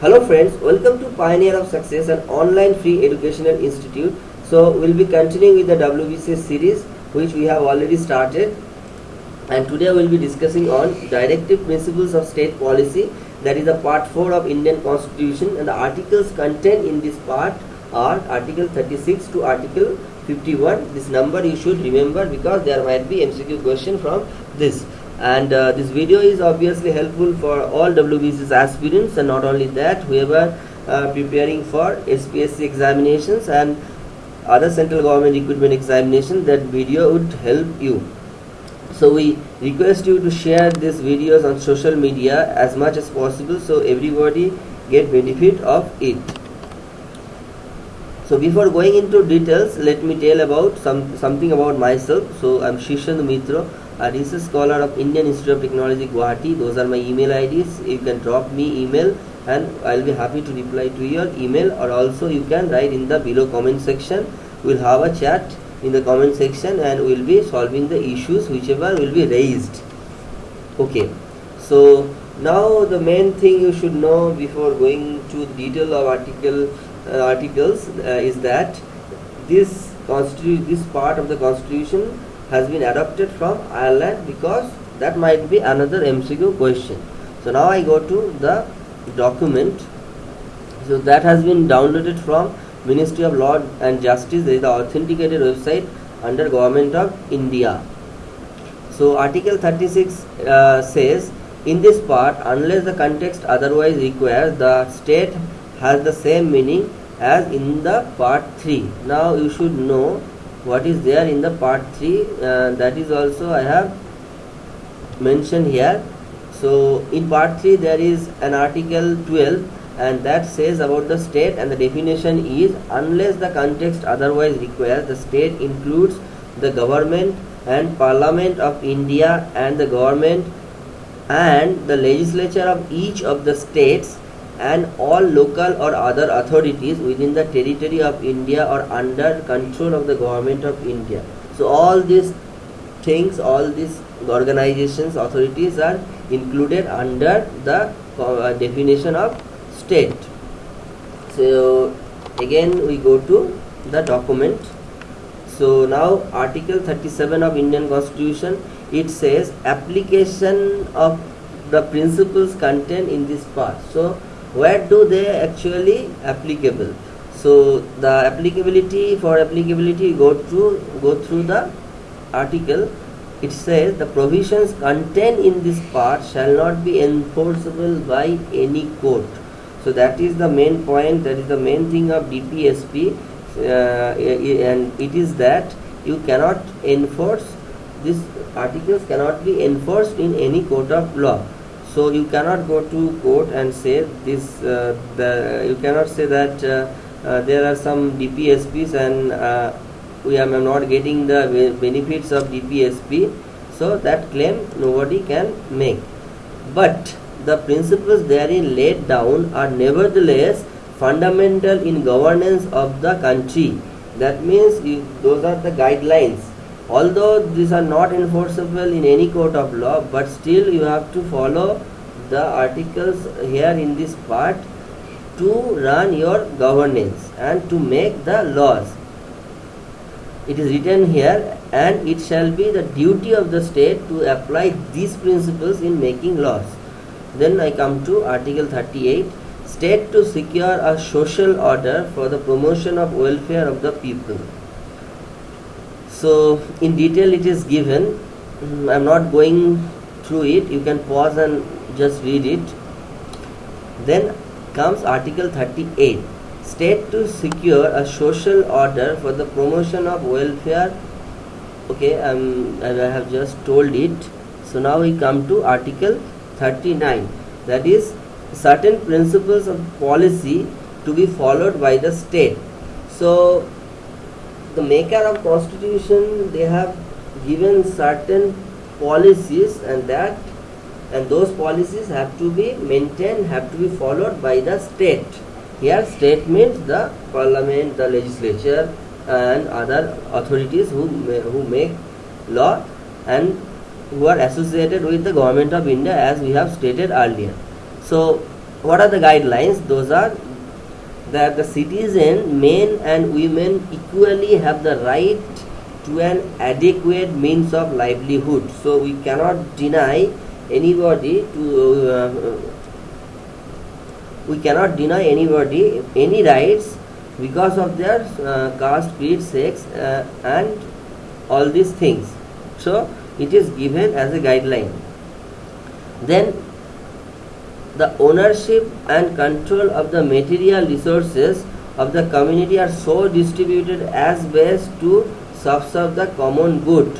Hello friends, welcome to Pioneer of Success, an online free educational institute. So we'll be continuing with the WBCS series which we have already started. And today we'll be discussing on directive principles of state policy that is the part 4 of Indian constitution and the articles contained in this part are article 36 to article 51 this number you should remember because there might be MCQ question from this and uh, this video is obviously helpful for all WBCS aspirants and not only that whoever uh, preparing for SPSC examinations and other central government recruitment examination that video would help you. So we request you to share these videos on social media as much as possible so everybody get benefit of it. So before going into details let me tell about some something about myself. So i'm Shishand Mitra a research scholar of Indian Institute of Technology Guwahati. Those are my email IDs you can drop me email and I'll be happy to reply to your email. Or also you can write in the below comment section. We'll have a chat in the comment section and we'll be solving the issues whichever will be raised. Okay. So now the main thing you should know before going to detail of article uh, articles uh, is that this constitution this part of the constitution has been adopted from Ireland because that might be another MCQ question. So now I go to the document. So that has been downloaded from Ministry of Law and Justice. There is the authenticated website under Government of India. So Article 36 uh, says in this part unless the context otherwise requires the state has the same meaning as in the part 3. Now you should know what is there in the part 3 uh, that is also I have mentioned here. So in part 3 there is an article 12 and that says about the state and the definition is unless the context otherwise requires the state includes the government and parliament of India and the government and the legislature of each of the states and all local or other authorities within the territory of India or under control of the government of India. So all these things, all these organizations, authorities are included under the uh, definition of state. So again we go to the document. So now article 37 of Indian constitution it says application of the principles contained in this part. So where do they actually applicable? So the applicability for applicability go through go through the article. It says the provisions contained in this part shall not be enforceable by any court. So that is the main point that is the main thing of dpsp uh, and it is that you cannot enforce these articles cannot be enforced in any court of law so you cannot go to court and say this uh, the you cannot say that uh, uh, there are some dpsps and uh, we are not getting the benefits of dpsp so that claim nobody can make. But the principles therein laid down are nevertheless fundamental in governance of the country. That means you, those are the guidelines although these are not enforceable in any court of law but still you have to follow the articles here in this part to run your governance and to make the laws. It is written here and it shall be the duty of the state to apply these principles in making laws. Then i come to article 38 state to secure a social order for the promotion of welfare of the people so in detail it is given. Mm, i'm not going through it. You can pause and just read it. Then comes article 38 state to secure a social order for the promotion of welfare. Okay um, i have just told it. So now we come to article 39 that is certain principles of policy to be followed by the state. So the maker of constitution they have given certain policies and that and those policies have to be maintained have to be followed by the state. Here state means the parliament the legislature and other authorities who who make law and who are associated with the government of india as we have stated earlier. So what are the guidelines? Those are that the citizen men and women equally have the right to an adequate means of livelihood. So we cannot deny anybody to uh, we cannot deny anybody any rights because of their uh, caste creed sex uh, and all these things. So it is given as a guideline. Then the ownership and control of the material resources of the community are so distributed as best to serve the common good.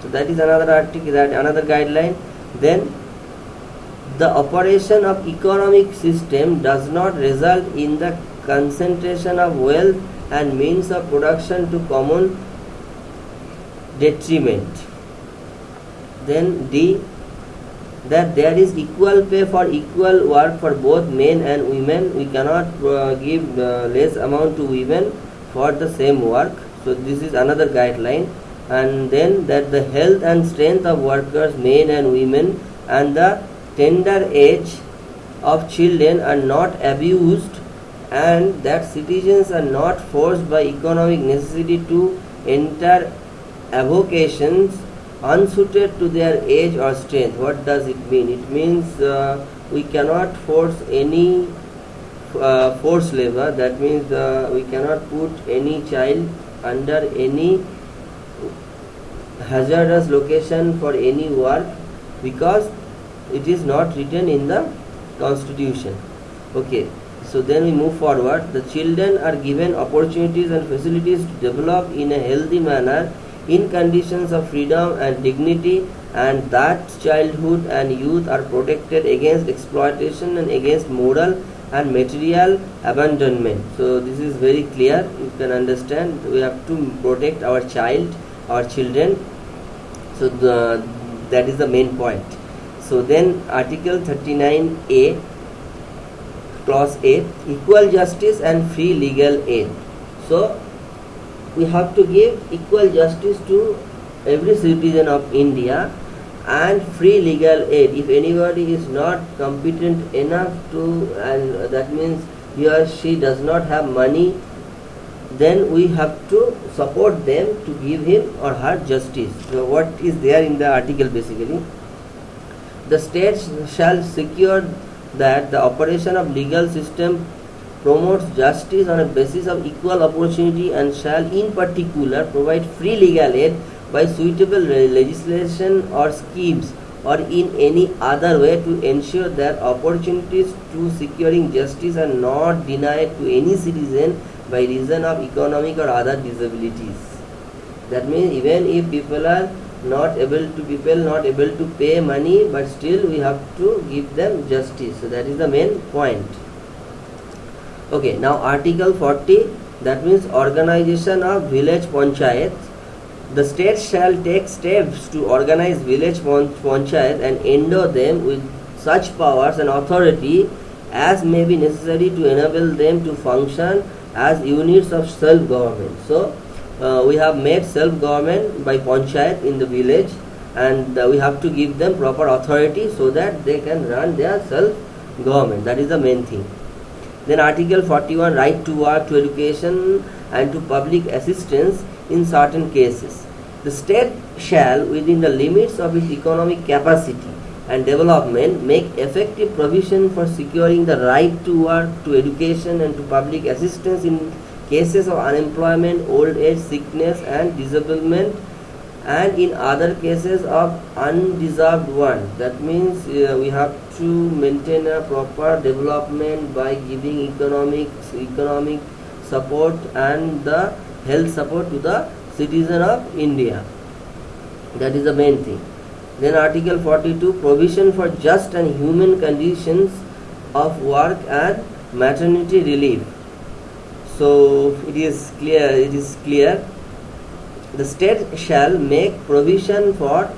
So that is another article that another guideline. Then the operation of economic system does not result in the concentration of wealth and means of production to common detriment. Then d that there is equal pay for equal work for both men and women. We cannot uh, give uh, less amount to women for the same work. So this is another guideline. And then that the health and strength of workers men and women and the tender age of children are not abused and that citizens are not forced by economic necessity to enter avocations unsuited to their age or strength. What does it mean? It means uh, we cannot force any uh, forced labor. That means uh, we cannot put any child under any hazardous location for any work because it is not written in the constitution. Okay. So then we move forward. The children are given opportunities and facilities to develop in a healthy manner in conditions of freedom and dignity and that childhood and youth are protected against exploitation and against moral and material abandonment. So this is very clear. You can understand we have to protect our child our children. So the, that is the main point. So then article 39a clause a equal justice and free legal aid. So we have to give equal justice to every citizen of India and free legal aid. If anybody is not competent enough to and that means he or she does not have money then we have to support them to give him or her justice. So what is there in the article basically? The state shall secure that the operation of legal system promotes justice on a basis of equal opportunity and shall in particular provide free legal aid by suitable legislation or schemes or in any other way to ensure that opportunities to securing justice are not denied to any citizen by reason of economic or other disabilities. That means even if people are not able to people not able to pay money but still we have to give them justice. So that is the main point okay now article 40 that means organization of village panchayat the state shall take steps to organize village panchayat and endow them with such powers and authority as may be necessary to enable them to function as units of self-government. So uh, we have made self-government by panchayat in the village and uh, we have to give them proper authority so that they can run their self-government. That is the main thing then Article 41 right to work, to education and to public assistance in certain cases. The state shall within the limits of its economic capacity and development make effective provision for securing the right to work, to education and to public assistance in cases of unemployment, old age, sickness and disablement and in other cases of undeserved one that means uh, we have to maintain a proper development by giving economic economic support and the health support to the citizen of India. That is the main thing. Then article 42 provision for just and human conditions of work and maternity relief. So it is clear it is clear the state shall make provision for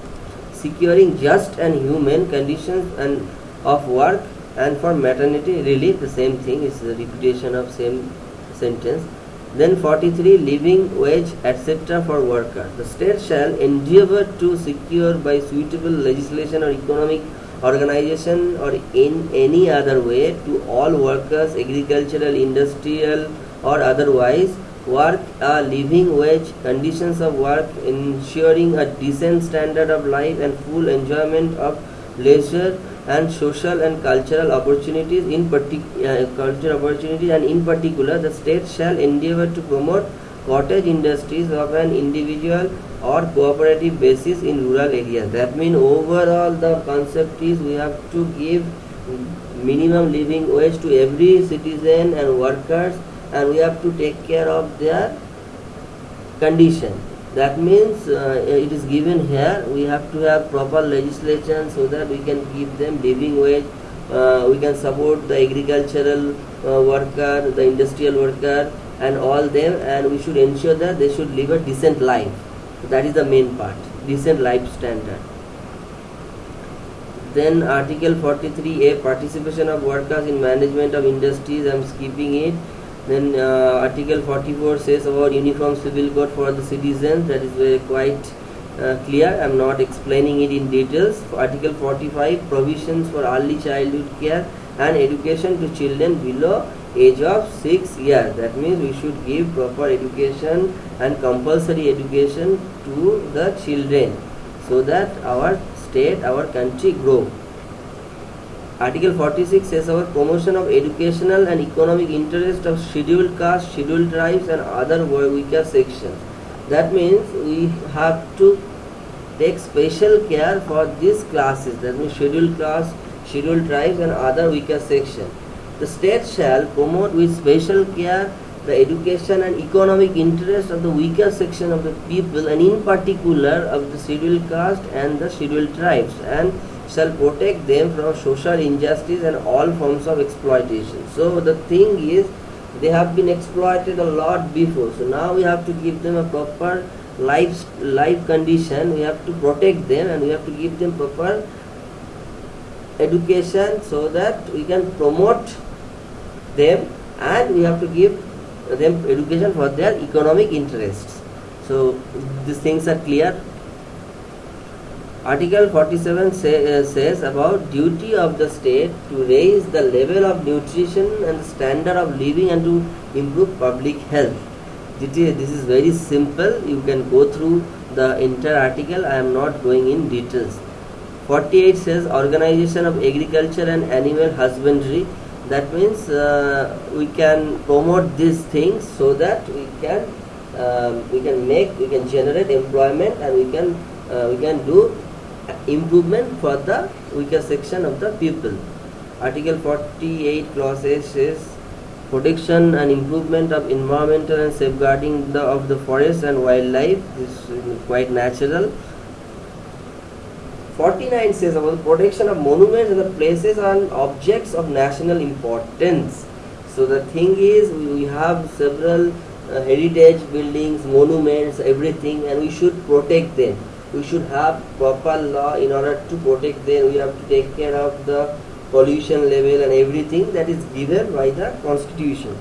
securing just and human conditions and of work and for maternity relief. The same thing is the repetition of same sentence. Then 43 living wage etc for worker. The state shall endeavor to secure by suitable legislation or economic organization or in any other way to all workers agricultural industrial or otherwise work a living wage conditions of work ensuring a decent standard of life and full enjoyment of leisure and social and cultural opportunities in particular uh, cultural opportunities and in particular the state shall endeavor to promote cottage industries of an individual or cooperative basis in rural areas. That means overall the concept is we have to give minimum living wage to every citizen and workers and we have to take care of their condition. That means uh, it is given here we have to have proper legislation so that we can give them living wage uh, we can support the agricultural uh, worker the industrial worker and all them and we should ensure that they should live a decent life. That is the main part decent life standard. Then article 43a participation of workers in management of industries i'm skipping it then uh, Article 44 says about uniform civil code for the citizens. That is quite uh, clear. I am not explaining it in details. Article 45 provisions for early childhood care and education to children below age of 6 years. That means we should give proper education and compulsory education to the children so that our state, our country grow. Article 46 says about promotion of educational and economic interest of scheduled caste, scheduled tribes and other weaker sections. That means we have to take special care for these classes, that means scheduled caste, scheduled tribes and other weaker sections. The state shall promote with special care the education and economic interest of the weaker section of the people and in particular of the scheduled caste and the scheduled tribes and shall protect them from social injustice and all forms of exploitation. So the thing is, they have been exploited a lot before. So now we have to give them a proper life life condition. We have to protect them and we have to give them proper education so that we can promote them and we have to give them education for their economic interests. So these things are clear. Article 47 say, uh, says about duty of the state to raise the level of nutrition and standard of living and to improve public health. This is very simple. You can go through the entire article. I am not going in details. 48 says organization of agriculture and animal husbandry. That means uh, we can promote these things so that we can um, we can make we can generate employment and we can uh, we can do improvement for the weaker section of the people. Article 48 clause says protection and improvement of environmental and safeguarding the, of the forest and wildlife this is quite natural. 49 says about protection of monuments and the places and objects of national importance. So the thing is we have several uh, heritage buildings monuments everything and we should protect them we should have proper law in order to protect them. We have to take care of the pollution level and everything that is given by the constitution.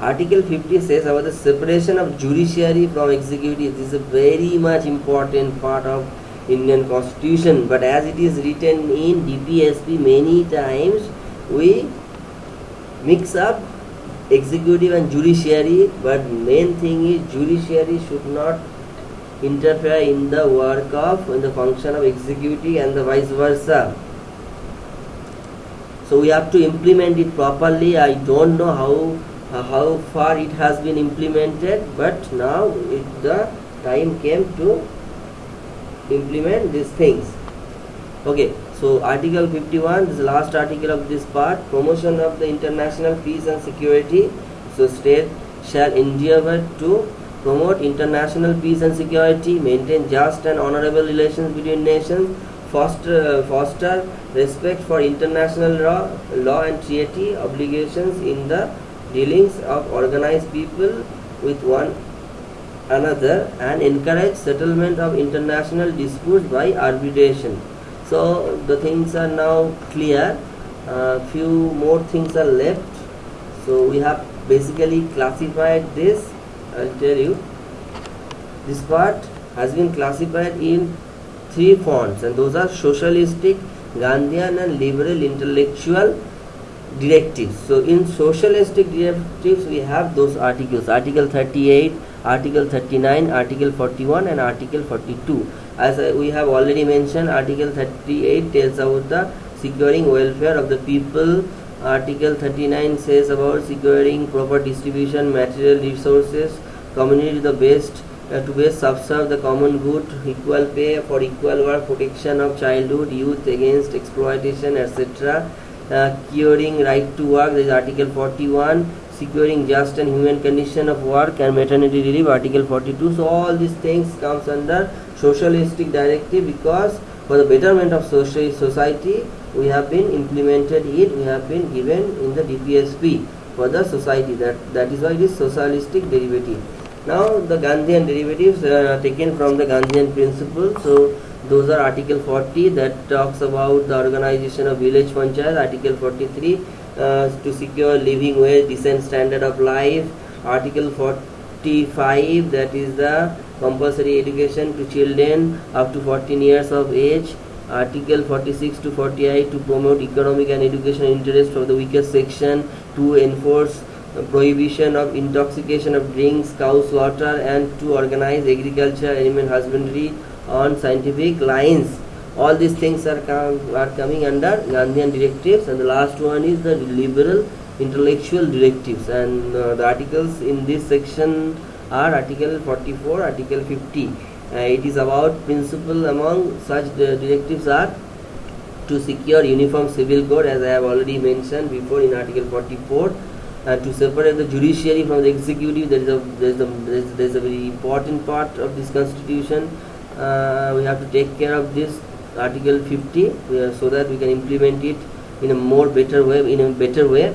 Article 50 says about the separation of judiciary from executive. This is a very much important part of indian constitution. But as it is written in dpsp many times we mix up executive and judiciary. But main thing is judiciary should not interfere in the work of in the function of executive and the vice versa. So we have to implement it properly. I don't know how uh, how far it has been implemented but now it, the time came to implement these things. Okay so article 51 this is the last article of this part. Promotion of the international peace and security. So state shall endeavor to promote international peace and security, maintain just and honorable relations between nations, foster, uh, foster respect for international law, law and treaty obligations in the dealings of organized people with one another and encourage settlement of international disputes by arbitration. So the things are now clear. Uh, few more things are left. So we have basically classified this I'll tell you this part has been classified in three fonts and those are socialistic Gandhian and liberal intellectual directives. So in socialistic directives we have those articles Article 38, Article 39, Article 41 and Article 42. As we have already mentioned Article 38 tells about the securing welfare of the people. Article 39 says about securing proper distribution material resources, community the best uh, to best subserve the common good, equal pay for equal work, protection of childhood, youth against exploitation, etc uh, curing right to work is article 41 securing just and human condition of work and maternity leave article 42 so all these things comes under socialistic directive because for the betterment of social society we have been implemented it we have been given in the dpsp for the society. That that is why it is socialistic derivative now the gandhian derivatives are uh, taken from the gandhian principle. So those are article 40 that talks about the organization of village panchayat article 43 uh, to secure living wage decent standard of life. Article 45 that is the compulsory education to children up to 14 years of age. Article 46 to 48 to promote economic and educational interest of the weakest section to enforce prohibition of intoxication of drinks cow slaughter and to organize agriculture animal husbandry on scientific lines. All these things are, com are coming under Gandhian directives and the last one is the liberal intellectual directives. And uh, the articles in this section are article 44 article 50 uh, it is about principle among such directives are to secure uniform civil code as I have already mentioned before in article 44 uh, to separate the judiciary from the executive there is a there is a, there is, there is a very important part of this constitution. Uh, we have to take care of this article 50 uh, so that we can implement it in a more better way in a better way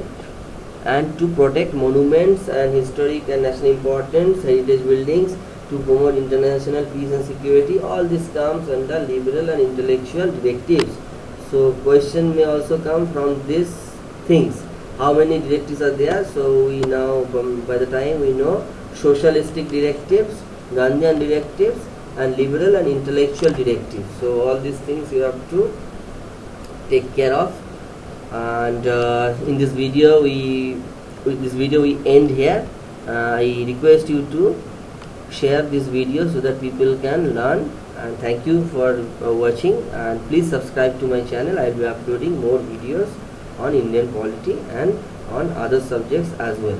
and to protect monuments and historic and national importance heritage buildings to promote international peace and security. All this comes under liberal and intellectual directives. So question may also come from these things how many directives are there? So we now by the time we know socialistic directives gandhian directives and liberal and intellectual directives. So all these things you have to take care of. And uh, in this video we with this video we end here. Uh, I request you to share this video so that people can learn. And thank you for uh, watching. And please subscribe to my channel. I will be uploading more videos on Indian polity and on other subjects as well